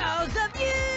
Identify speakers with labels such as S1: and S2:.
S1: Those of you.